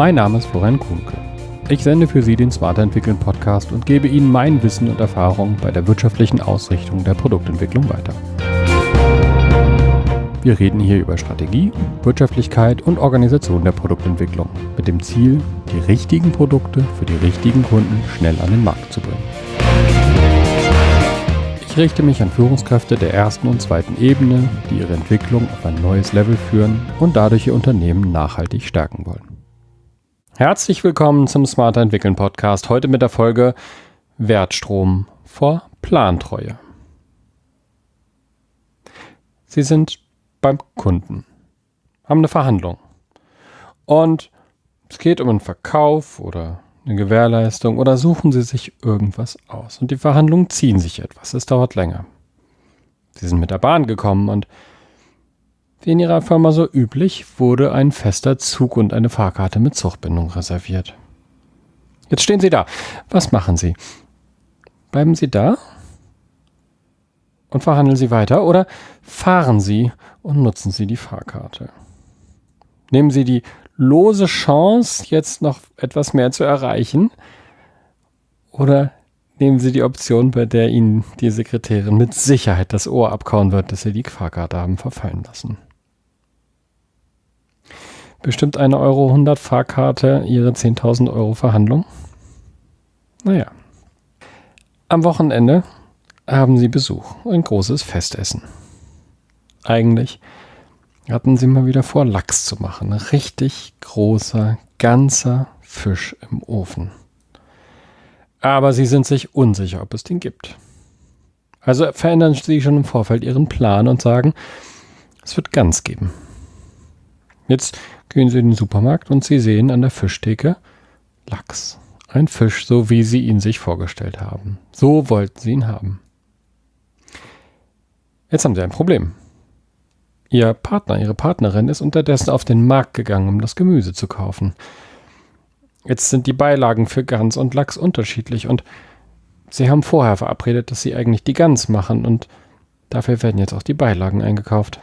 Mein Name ist Florian Kuhnke. Ich sende für Sie den Smarter Entwickeln Podcast und gebe Ihnen mein Wissen und Erfahrung bei der wirtschaftlichen Ausrichtung der Produktentwicklung weiter. Wir reden hier über Strategie, Wirtschaftlichkeit und Organisation der Produktentwicklung mit dem Ziel, die richtigen Produkte für die richtigen Kunden schnell an den Markt zu bringen. Ich richte mich an Führungskräfte der ersten und zweiten Ebene, die ihre Entwicklung auf ein neues Level führen und dadurch ihr Unternehmen nachhaltig stärken wollen. Herzlich willkommen zum Smarter Entwickeln Podcast. Heute mit der Folge Wertstrom vor Plantreue. Sie sind beim Kunden, haben eine Verhandlung und es geht um einen Verkauf oder eine Gewährleistung oder suchen Sie sich irgendwas aus und die Verhandlungen ziehen sich etwas. Es dauert länger. Sie sind mit der Bahn gekommen und wie in ihrer Firma so üblich, wurde ein fester Zug und eine Fahrkarte mit Zuchtbindung reserviert. Jetzt stehen Sie da. Was machen Sie? Bleiben Sie da und verhandeln Sie weiter oder fahren Sie und nutzen Sie die Fahrkarte? Nehmen Sie die lose Chance, jetzt noch etwas mehr zu erreichen oder nehmen Sie die Option, bei der Ihnen die Sekretärin mit Sicherheit das Ohr abkauen wird, dass Sie die Fahrkarte haben verfallen lassen? Bestimmt eine Euro 100 Fahrkarte ihre 10.000 Euro Verhandlung? Naja. Am Wochenende haben sie Besuch, ein großes Festessen. Eigentlich hatten sie mal wieder vor, Lachs zu machen. Richtig großer, ganzer Fisch im Ofen. Aber sie sind sich unsicher, ob es den gibt. Also verändern sie schon im Vorfeld ihren Plan und sagen, es wird Gans geben. Jetzt gehen Sie in den Supermarkt und Sie sehen an der Fischtheke Lachs. Ein Fisch, so wie Sie ihn sich vorgestellt haben. So wollten Sie ihn haben. Jetzt haben Sie ein Problem. Ihr Partner, Ihre Partnerin ist unterdessen auf den Markt gegangen, um das Gemüse zu kaufen. Jetzt sind die Beilagen für Gans und Lachs unterschiedlich und Sie haben vorher verabredet, dass Sie eigentlich die Gans machen und dafür werden jetzt auch die Beilagen eingekauft.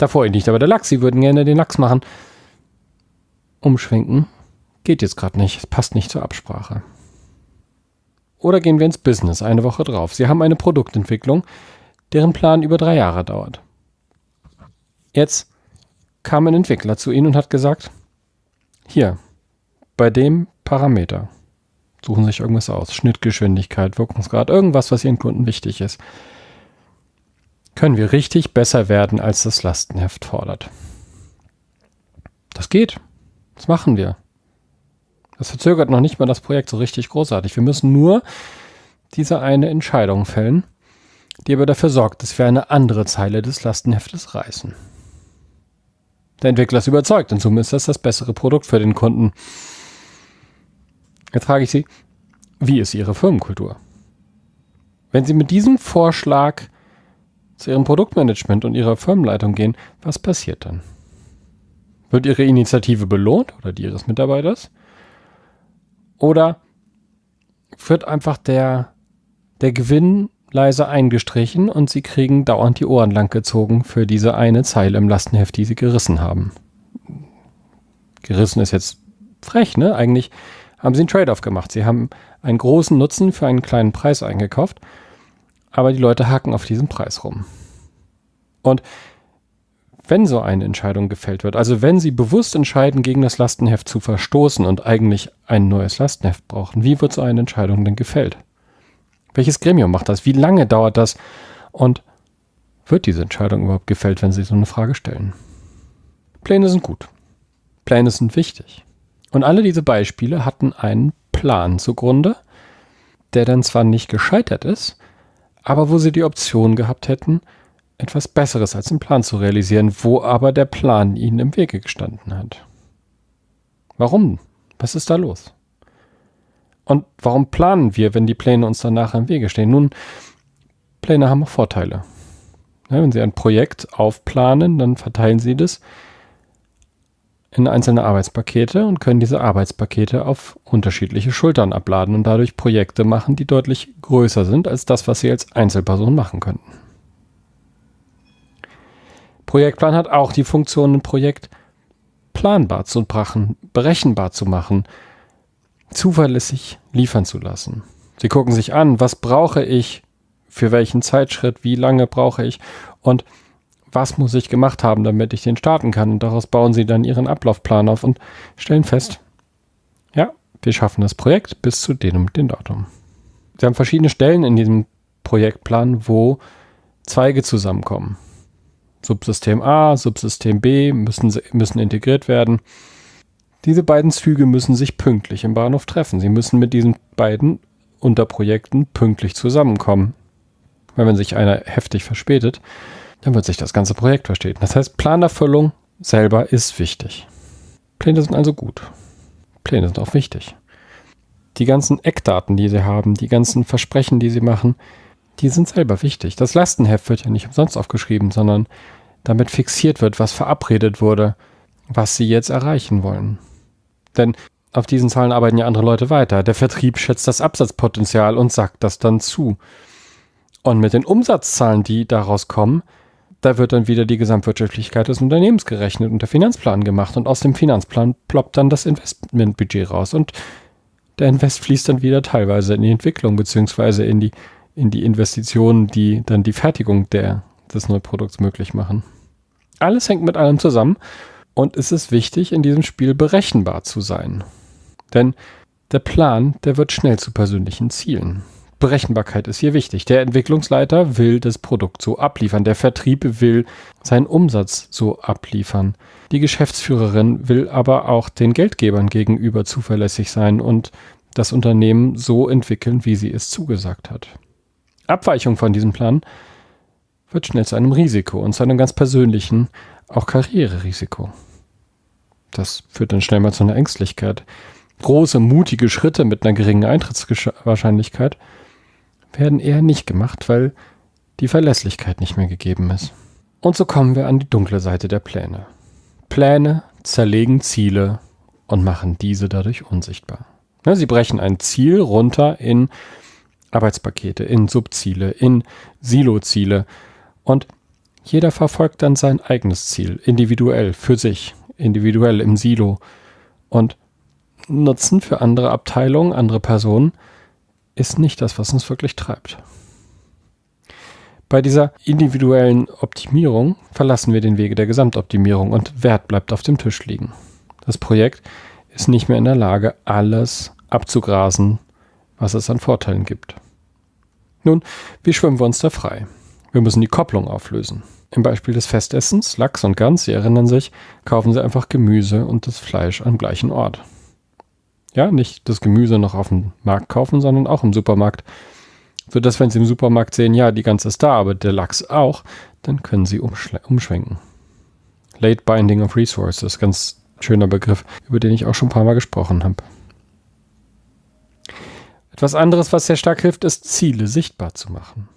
Davor nicht aber der Lachs. Sie würden gerne den Lachs machen. Umschwenken geht jetzt gerade nicht. Es passt nicht zur Absprache. Oder gehen wir ins Business eine Woche drauf. Sie haben eine Produktentwicklung, deren Plan über drei Jahre dauert. Jetzt kam ein Entwickler zu Ihnen und hat gesagt, hier, bei dem Parameter, suchen Sie sich irgendwas aus, Schnittgeschwindigkeit, Wirkungsgrad, irgendwas, was Ihren Kunden wichtig ist können wir richtig besser werden, als das Lastenheft fordert. Das geht. Das machen wir. Das verzögert noch nicht mal das Projekt so richtig großartig. Wir müssen nur diese eine Entscheidung fällen, die aber dafür sorgt, dass wir eine andere Zeile des Lastenheftes reißen. Der Entwickler ist überzeugt, in Summe ist das das bessere Produkt für den Kunden. Jetzt frage ich Sie, wie ist Ihre Firmenkultur? Wenn Sie mit diesem Vorschlag zu ihrem Produktmanagement und ihrer Firmenleitung gehen, was passiert dann? Wird ihre Initiative belohnt oder die ihres Mitarbeiters? Oder wird einfach der, der Gewinn leise eingestrichen und sie kriegen dauernd die Ohren langgezogen für diese eine Zeile im Lastenheft, die sie gerissen haben? Gerissen ist jetzt frech, ne? Eigentlich haben sie einen Trade-off gemacht. Sie haben einen großen Nutzen für einen kleinen Preis eingekauft aber die Leute hacken auf diesem Preis rum. Und wenn so eine Entscheidung gefällt wird, also wenn Sie bewusst entscheiden, gegen das Lastenheft zu verstoßen und eigentlich ein neues Lastenheft brauchen, wie wird so eine Entscheidung denn gefällt? Welches Gremium macht das? Wie lange dauert das? Und wird diese Entscheidung überhaupt gefällt, wenn Sie so eine Frage stellen? Pläne sind gut. Pläne sind wichtig. Und alle diese Beispiele hatten einen Plan zugrunde, der dann zwar nicht gescheitert ist, aber wo sie die Option gehabt hätten, etwas Besseres als den Plan zu realisieren, wo aber der Plan ihnen im Wege gestanden hat. Warum? Was ist da los? Und warum planen wir, wenn die Pläne uns danach im Wege stehen? Nun, Pläne haben auch Vorteile. Wenn Sie ein Projekt aufplanen, dann verteilen Sie das in einzelne Arbeitspakete und können diese Arbeitspakete auf unterschiedliche Schultern abladen und dadurch Projekte machen, die deutlich größer sind als das, was Sie als Einzelperson machen könnten. Projektplan hat auch die Funktion, ein Projekt planbar zu machen, berechenbar zu machen, zuverlässig liefern zu lassen. Sie gucken sich an, was brauche ich, für welchen Zeitschritt, wie lange brauche ich und was muss ich gemacht haben, damit ich den starten kann. Und daraus bauen sie dann ihren Ablaufplan auf und stellen fest, ja, wir schaffen das Projekt bis zu dem und dem Datum. Sie haben verschiedene Stellen in diesem Projektplan, wo Zweige zusammenkommen. Subsystem A, Subsystem B müssen, müssen integriert werden. Diese beiden Züge müssen sich pünktlich im Bahnhof treffen. Sie müssen mit diesen beiden Unterprojekten pünktlich zusammenkommen. Weil wenn sich einer heftig verspätet, dann wird sich das ganze Projekt verstehen. Das heißt, Planerfüllung selber ist wichtig. Pläne sind also gut. Pläne sind auch wichtig. Die ganzen Eckdaten, die sie haben, die ganzen Versprechen, die sie machen, die sind selber wichtig. Das Lastenheft wird ja nicht umsonst aufgeschrieben, sondern damit fixiert wird, was verabredet wurde, was sie jetzt erreichen wollen. Denn auf diesen Zahlen arbeiten ja andere Leute weiter. Der Vertrieb schätzt das Absatzpotenzial und sagt das dann zu. Und mit den Umsatzzahlen, die daraus kommen, da wird dann wieder die Gesamtwirtschaftlichkeit des Unternehmens gerechnet und der Finanzplan gemacht. Und aus dem Finanzplan ploppt dann das Investmentbudget raus. Und der Invest fließt dann wieder teilweise in die Entwicklung beziehungsweise in die, in die Investitionen, die dann die Fertigung der, des Neuprodukts möglich machen. Alles hängt mit allem zusammen und es ist wichtig, in diesem Spiel berechenbar zu sein. Denn der Plan, der wird schnell zu persönlichen Zielen. Berechenbarkeit ist hier wichtig. Der Entwicklungsleiter will das Produkt so abliefern. Der Vertrieb will seinen Umsatz so abliefern. Die Geschäftsführerin will aber auch den Geldgebern gegenüber zuverlässig sein und das Unternehmen so entwickeln, wie sie es zugesagt hat. Abweichung von diesem Plan wird schnell zu einem Risiko und zu einem ganz persönlichen, auch Karriererisiko. Das führt dann schnell mal zu einer Ängstlichkeit. Große, mutige Schritte mit einer geringen Eintrittswahrscheinlichkeit werden eher nicht gemacht, weil die Verlässlichkeit nicht mehr gegeben ist. Und so kommen wir an die dunkle Seite der Pläne. Pläne zerlegen Ziele und machen diese dadurch unsichtbar. Sie brechen ein Ziel runter in Arbeitspakete, in Subziele, in Siloziele und jeder verfolgt dann sein eigenes Ziel, individuell, für sich, individuell im Silo und Nutzen für andere Abteilungen, andere Personen ist nicht das, was uns wirklich treibt. Bei dieser individuellen Optimierung verlassen wir den Wege der Gesamtoptimierung und Wert bleibt auf dem Tisch liegen. Das Projekt ist nicht mehr in der Lage, alles abzugrasen, was es an Vorteilen gibt. Nun, wie schwimmen wir uns da frei? Wir müssen die Kopplung auflösen. Im Beispiel des Festessens, Lachs und Gans, Sie erinnern sich, kaufen Sie einfach Gemüse und das Fleisch am gleichen Ort. Ja, nicht das Gemüse noch auf dem Markt kaufen, sondern auch im Supermarkt. Sodass, wenn Sie im Supermarkt sehen, ja, die Gans ist da, aber der Lachs auch, dann können Sie umschwenken. Late Binding of Resources, ganz schöner Begriff, über den ich auch schon ein paar Mal gesprochen habe. Etwas anderes, was sehr stark hilft, ist Ziele sichtbar zu machen.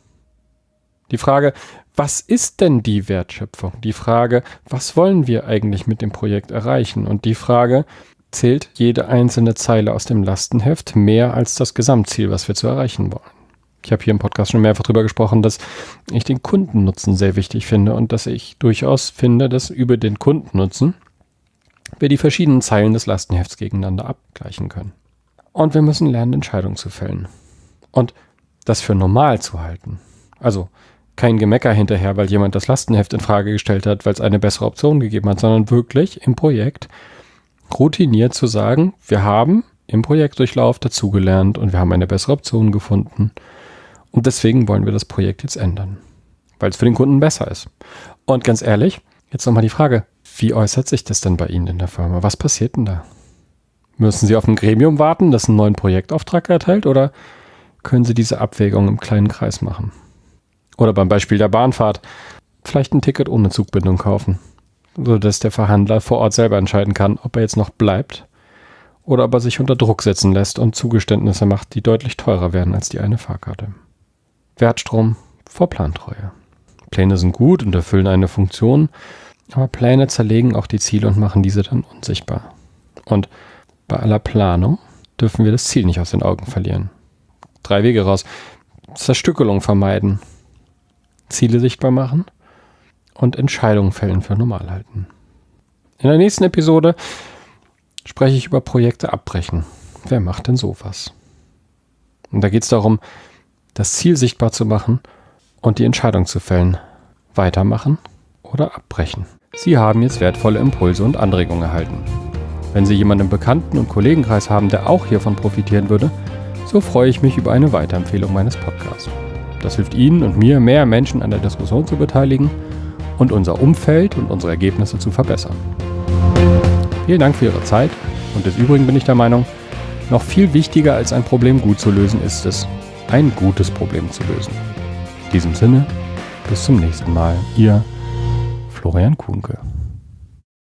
Die Frage, was ist denn die Wertschöpfung? Die Frage, was wollen wir eigentlich mit dem Projekt erreichen? Und die Frage, zählt jede einzelne Zeile aus dem Lastenheft mehr als das Gesamtziel, was wir zu erreichen wollen. Ich habe hier im Podcast schon mehrfach darüber gesprochen, dass ich den Kundennutzen sehr wichtig finde und dass ich durchaus finde, dass über den Kundennutzen wir die verschiedenen Zeilen des Lastenhefts gegeneinander abgleichen können. Und wir müssen lernen, Entscheidungen zu fällen. Und das für normal zu halten. Also kein Gemecker hinterher, weil jemand das Lastenheft in Frage gestellt hat, weil es eine bessere Option gegeben hat, sondern wirklich im Projekt routiniert zu sagen, wir haben im Projektdurchlauf dazugelernt und wir haben eine bessere Option gefunden. Und deswegen wollen wir das Projekt jetzt ändern, weil es für den Kunden besser ist. Und ganz ehrlich, jetzt nochmal die Frage, wie äußert sich das denn bei Ihnen in der Firma? Was passiert denn da? Müssen Sie auf ein Gremium warten, das einen neuen Projektauftrag erteilt oder können Sie diese Abwägung im kleinen Kreis machen? Oder beim Beispiel der Bahnfahrt, vielleicht ein Ticket ohne Zugbindung kaufen sodass der Verhandler vor Ort selber entscheiden kann, ob er jetzt noch bleibt oder ob er sich unter Druck setzen lässt und Zugeständnisse macht, die deutlich teurer werden als die eine Fahrkarte. Wertstrom vor Plantreue. Pläne sind gut und erfüllen eine Funktion, aber Pläne zerlegen auch die Ziele und machen diese dann unsichtbar. Und bei aller Planung dürfen wir das Ziel nicht aus den Augen verlieren. Drei Wege raus. Zerstückelung vermeiden. Ziele sichtbar machen und Entscheidungen fällen für normal halten. In der nächsten Episode spreche ich über Projekte abbrechen. Wer macht denn sowas? Und da geht es darum, das Ziel sichtbar zu machen und die Entscheidung zu fällen. Weitermachen oder abbrechen. Sie haben jetzt wertvolle Impulse und Anregungen erhalten. Wenn Sie jemanden im Bekannten- und Kollegenkreis haben, der auch hiervon profitieren würde, so freue ich mich über eine Weiterempfehlung meines Podcasts. Das hilft Ihnen und mir, mehr Menschen an der Diskussion zu beteiligen und unser Umfeld und unsere Ergebnisse zu verbessern. Vielen Dank für Ihre Zeit und des Übrigen bin ich der Meinung, noch viel wichtiger als ein Problem gut zu lösen ist es, ein gutes Problem zu lösen. In diesem Sinne, bis zum nächsten Mal. Ihr Florian Kuhnke.